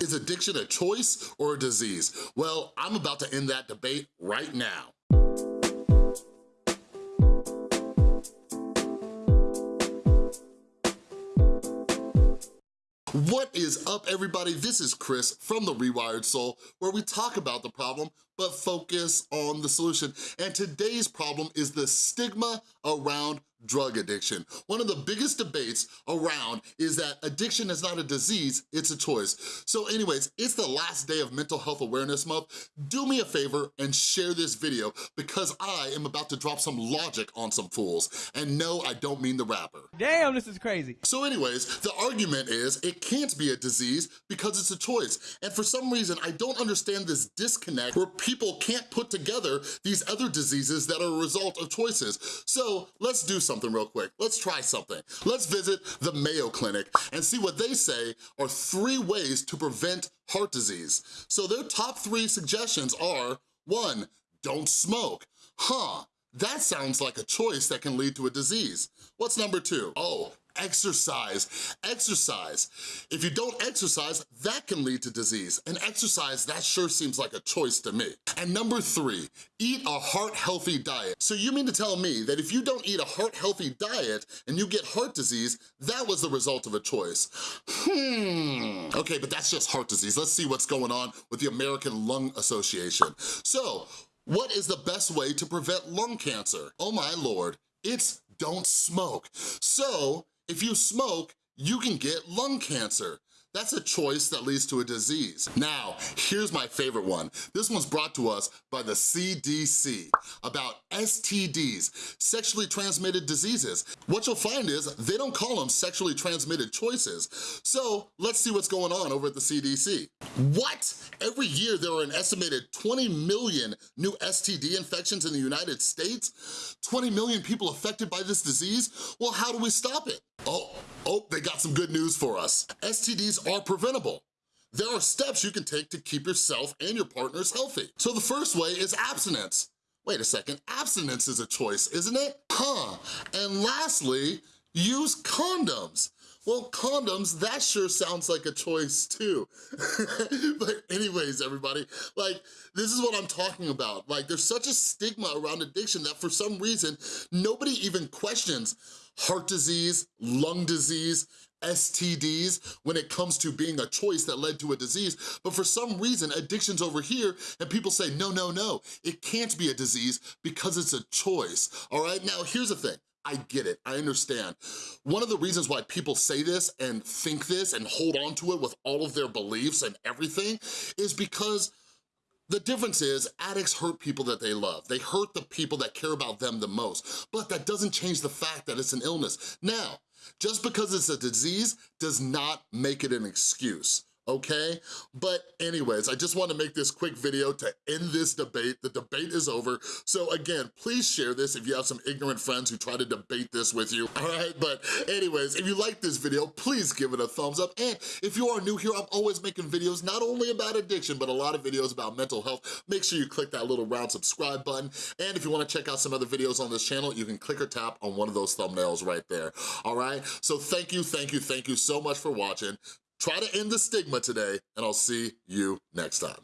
Is addiction a choice or a disease? Well, I'm about to end that debate right now. What is up everybody? This is Chris from The Rewired Soul where we talk about the problem but focus on the solution. And today's problem is the stigma around drug addiction. One of the biggest debates around is that addiction is not a disease, it's a choice. So anyways, it's the last day of Mental Health Awareness Month. Do me a favor and share this video because I am about to drop some logic on some fools. And no, I don't mean the rapper. Damn, this is crazy. So anyways, the argument is it can't be a disease because it's a choice. And for some reason, I don't understand this disconnect where people can't put together these other diseases that are a result of choices. So let's do something real quick. Let's try something. Let's visit the Mayo Clinic and see what they say are three ways to prevent heart disease. So their top three suggestions are, one, don't smoke. Huh, that sounds like a choice that can lead to a disease. What's number two? Oh, exercise, exercise. If you don't exercise, that can lead to disease. And exercise, that sure seems like a choice to me. And number three, eat a heart-healthy diet. So you mean to tell me that if you don't eat a heart-healthy diet and you get heart disease, that was the result of a choice? Hmm, okay, but that's just heart disease. Let's see what's going on with the American Lung Association. So, what is the best way to prevent lung cancer? Oh my lord, it's don't smoke. So if you smoke, you can get lung cancer. That's a choice that leads to a disease. Now, here's my favorite one. This one's brought to us by the CDC about STDs, sexually transmitted diseases. What you'll find is they don't call them sexually transmitted choices. So let's see what's going on over at the CDC. What? Every year there are an estimated 20 million new STD infections in the United States? 20 million people affected by this disease? Well, how do we stop it? Oh, oh, they got some good news for us. STDs are preventable. There are steps you can take to keep yourself and your partners healthy. So the first way is abstinence. Wait a second, abstinence is a choice, isn't it? Huh, and lastly, use condoms. Well, condoms, that sure sounds like a choice too. but anyways, everybody, like, this is what I'm talking about. Like, there's such a stigma around addiction that for some reason, nobody even questions heart disease, lung disease, STDs when it comes to being a choice that led to a disease, but for some reason, addiction's over here and people say, no, no, no, it can't be a disease because it's a choice, all right? Now, here's the thing. I get it, I understand. One of the reasons why people say this and think this and hold on to it with all of their beliefs and everything is because the difference is addicts hurt people that they love. They hurt the people that care about them the most, but that doesn't change the fact that it's an illness. Now, just because it's a disease does not make it an excuse okay? But anyways, I just wanna make this quick video to end this debate. The debate is over. So again, please share this if you have some ignorant friends who try to debate this with you, all right? But anyways, if you like this video, please give it a thumbs up. And if you are new here, I'm always making videos not only about addiction, but a lot of videos about mental health. Make sure you click that little round subscribe button. And if you wanna check out some other videos on this channel, you can click or tap on one of those thumbnails right there, all right? So thank you, thank you, thank you so much for watching. Try to end the stigma today, and I'll see you next time.